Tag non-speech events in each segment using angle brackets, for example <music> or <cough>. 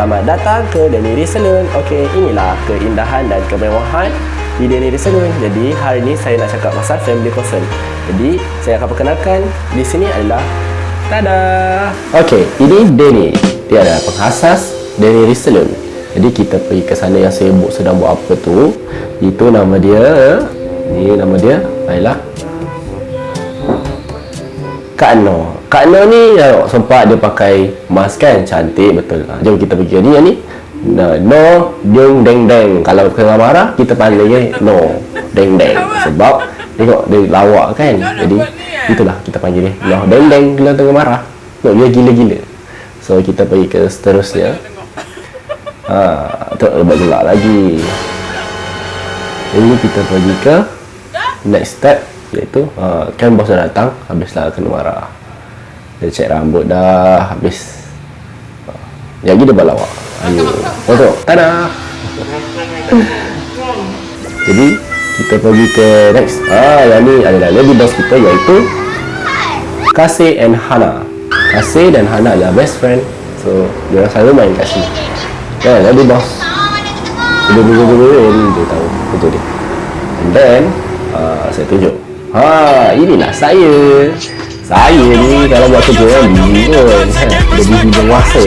Selamat datang ke Denny Salon. Okey, inilah keindahan dan kemewahan di Denny Salon. Jadi, hari ini saya nak cakap pasal family person. Jadi, saya akan perkenalkan di sini adalah Tada! Okey, ini Denny. Dia adalah penghasas Denny Salon. Jadi, kita pergi ke sana yang sibuk sedang buat apa tu. Itu nama dia. Ni nama dia. Baiklah. Kak No. Kak No ni ya, sempat dia pakai mask kan cantik betul. Ha, jom kita pergi ni yang ni. No, no deng deng deng. Kalau kena marah kita panggil dia no deng deng. Sebab tengok dia lawak kan. Jadi itulah kita panggil dia. No deng deng kalau tengah marah. No dia gila-gila. So kita pergi ke seterusnya. Ha, tu lebih gelap lagi. Ini kita pergi ke next step iaitu uh, kan bos dah datang habislah kena marah. Dia cek rambut dah habis. Uh, lagi dia balawak ayo foto tada! <laughs> Jadi kita pergi ke next. Ah yang ni adalah lady boss kita iaitu Kasih and Hana. Kasih dan Hana adalah best friend. So dia selalu main kat sini. Kan lady boss dia dia tahu betul dia. And then uh, saya tunjuk Ha, inilah saya. Saya ni kalau buat kerja kan busy pun. Kan? Dia busy berkuasa.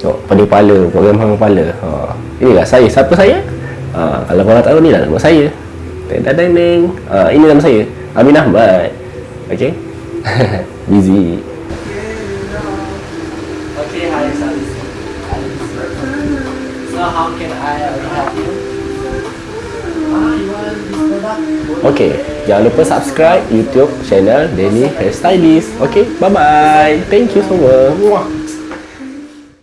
Tengok, pada kepala, program hang kepala. Ha, inilah saya. Siapa saya? Ha, kalau korang tahu ni lah nama saya. Teng teng teng. Ha, ini nama saya. Amin Ahmad. Okay? <laughs> busy. Okay, hi, Salis. So how can I help you? Ah, you want this product? Okay, jangan lupa subscribe YouTube channel Denny Hairstylist. Okay, bye bye. Thank you semua. Muah.